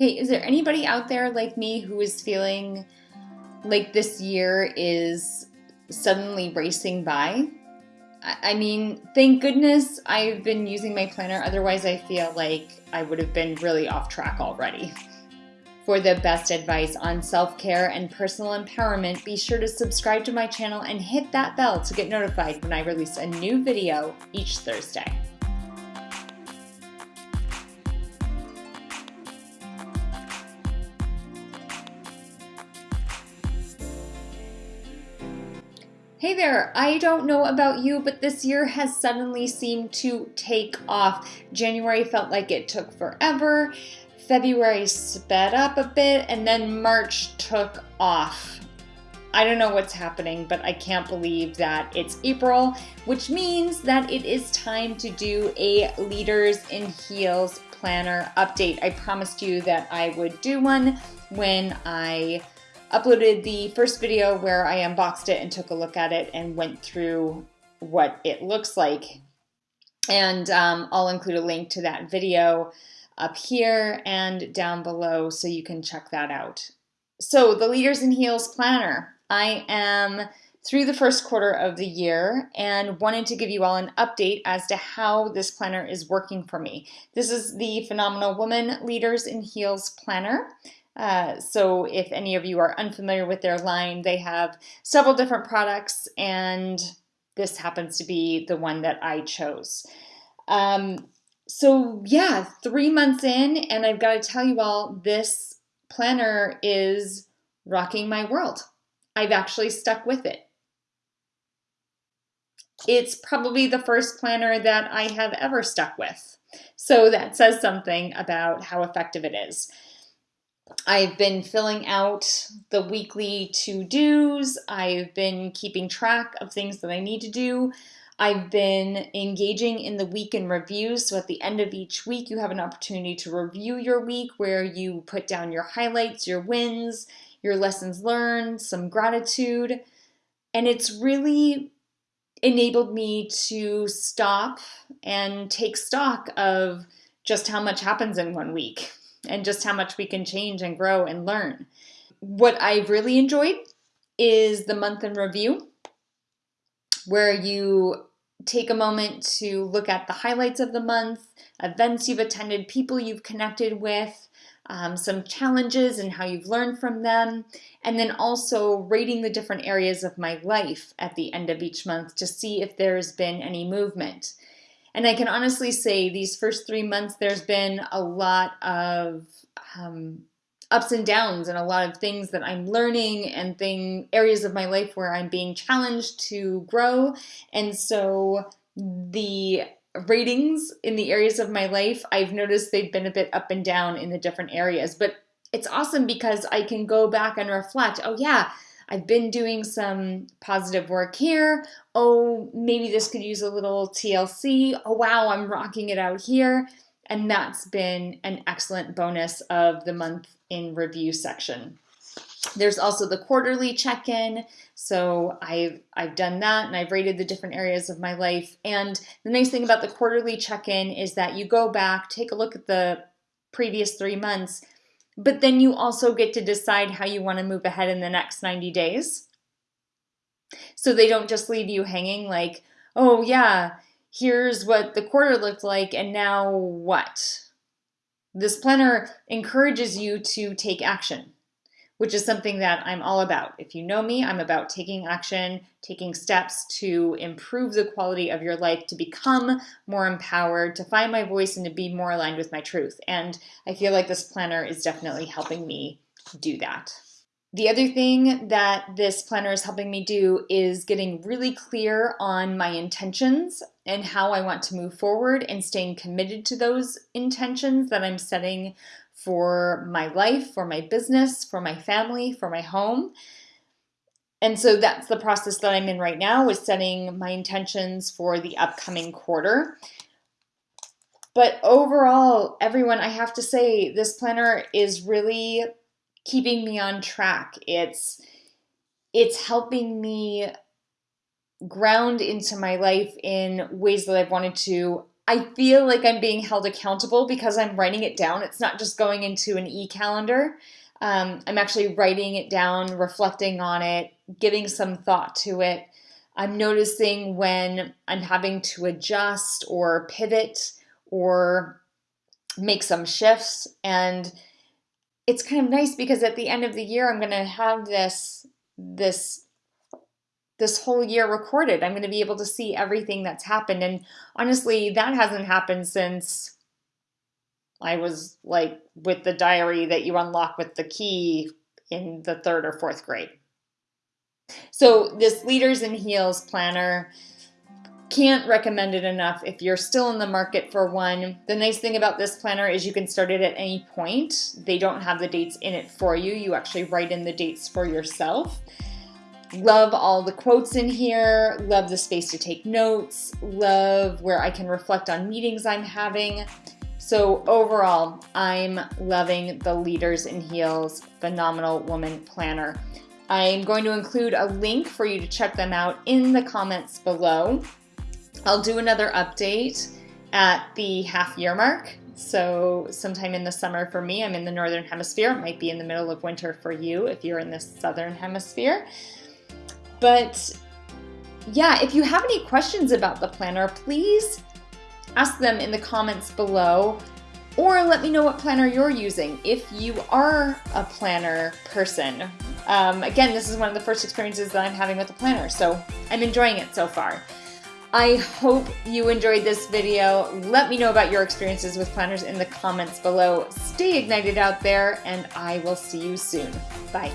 Okay, is there anybody out there like me who is feeling like this year is suddenly racing by? I mean, thank goodness I've been using my planner, otherwise, I feel like I would have been really off track already. For the best advice on self care and personal empowerment, be sure to subscribe to my channel and hit that bell to get notified when I release a new video each Thursday. Hey there, I don't know about you, but this year has suddenly seemed to take off. January felt like it took forever, February sped up a bit, and then March took off. I don't know what's happening, but I can't believe that it's April, which means that it is time to do a Leaders in Heels planner update. I promised you that I would do one when I uploaded the first video where I unboxed it and took a look at it and went through what it looks like. And um, I'll include a link to that video up here and down below so you can check that out. So the Leaders in Heels Planner. I am through the first quarter of the year and wanted to give you all an update as to how this planner is working for me. This is the Phenomenal Woman Leaders in Heels Planner. Uh, so if any of you are unfamiliar with their line, they have several different products and this happens to be the one that I chose. Um, so yeah, three months in and I've got to tell you all, this planner is rocking my world. I've actually stuck with it. It's probably the first planner that I have ever stuck with. So that says something about how effective it is. I've been filling out the weekly to-dos. I've been keeping track of things that I need to do. I've been engaging in the week in reviews. So at the end of each week, you have an opportunity to review your week where you put down your highlights, your wins, your lessons learned, some gratitude. And it's really enabled me to stop and take stock of just how much happens in one week and just how much we can change and grow and learn. What I've really enjoyed is the month in review, where you take a moment to look at the highlights of the month, events you've attended, people you've connected with, um, some challenges and how you've learned from them, and then also rating the different areas of my life at the end of each month to see if there's been any movement. And I can honestly say these first three months, there's been a lot of um, ups and downs and a lot of things that I'm learning and thing areas of my life where I'm being challenged to grow. And so the ratings in the areas of my life, I've noticed they've been a bit up and down in the different areas, but it's awesome because I can go back and reflect, oh yeah, I've been doing some positive work here. Oh, maybe this could use a little TLC. Oh, wow, I'm rocking it out here. And that's been an excellent bonus of the month in review section. There's also the quarterly check-in. So I've, I've done that and I've rated the different areas of my life. And the nice thing about the quarterly check-in is that you go back, take a look at the previous three months, but then you also get to decide how you want to move ahead in the next 90 days. So they don't just leave you hanging like, oh yeah, here's what the quarter looked like and now what? This planner encourages you to take action which is something that I'm all about. If you know me, I'm about taking action, taking steps to improve the quality of your life, to become more empowered, to find my voice, and to be more aligned with my truth. And I feel like this planner is definitely helping me do that. The other thing that this planner is helping me do is getting really clear on my intentions and how I want to move forward and staying committed to those intentions that I'm setting for my life, for my business, for my family, for my home. And so that's the process that I'm in right now is setting my intentions for the upcoming quarter. But overall, everyone, I have to say this planner is really keeping me on track. It's it's helping me ground into my life in ways that I've wanted to I feel like I'm being held accountable because I'm writing it down. It's not just going into an e calendar. Um, I'm actually writing it down, reflecting on it, giving some thought to it. I'm noticing when I'm having to adjust or pivot or make some shifts. And it's kind of nice because at the end of the year, I'm going to have this, this this whole year recorded. I'm going to be able to see everything that's happened. And honestly, that hasn't happened since I was like with the diary that you unlock with the key in the third or fourth grade. So, this Leaders in Heels planner can't recommend it enough if you're still in the market for one. The nice thing about this planner is you can start it at any point. They don't have the dates in it for you. You actually write in the dates for yourself. Love all the quotes in here, love the space to take notes, love where I can reflect on meetings I'm having. So overall, I'm loving the Leaders in Heels Phenomenal Woman Planner. I'm going to include a link for you to check them out in the comments below. I'll do another update at the half year mark. So sometime in the summer for me, I'm in the Northern Hemisphere. It might be in the middle of winter for you if you're in the Southern Hemisphere. But yeah, if you have any questions about the planner, please ask them in the comments below or let me know what planner you're using if you are a planner person. Um, again, this is one of the first experiences that I'm having with a planner, so I'm enjoying it so far. I hope you enjoyed this video. Let me know about your experiences with planners in the comments below. Stay ignited out there, and I will see you soon. Bye.